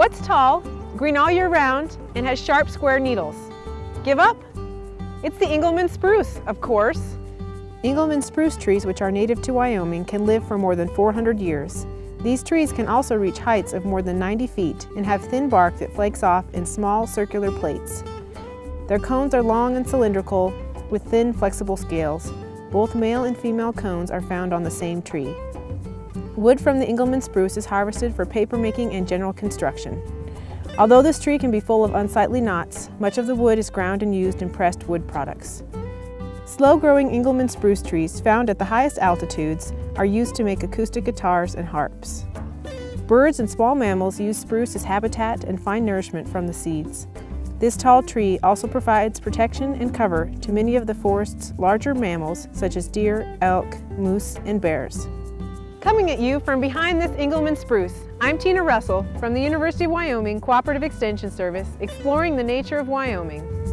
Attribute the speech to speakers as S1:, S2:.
S1: That's tall, green all year round, and has sharp square needles. Give up? It's the Engelmann spruce, of course. Engelmann spruce trees, which are native to Wyoming, can live for more than 400 years. These trees can also reach heights of more than 90 feet and have thin bark that flakes off in small circular plates. Their cones are long and cylindrical with thin flexible scales. Both male and female cones are found on the same tree. Wood from the Engelmann spruce is harvested for papermaking and general construction. Although this tree can be full of unsightly knots, much of the wood is ground and used in pressed wood products. Slow-growing Engelmann spruce trees found at the highest altitudes are used to make acoustic guitars and harps. Birds and small mammals use spruce as habitat and find nourishment from the seeds. This tall tree also provides protection and cover to many of the forest's larger mammals such as deer, elk, moose, and bears. Coming at you from behind this Engelmann spruce, I'm Tina Russell from the University of Wyoming Cooperative Extension Service exploring the nature of Wyoming.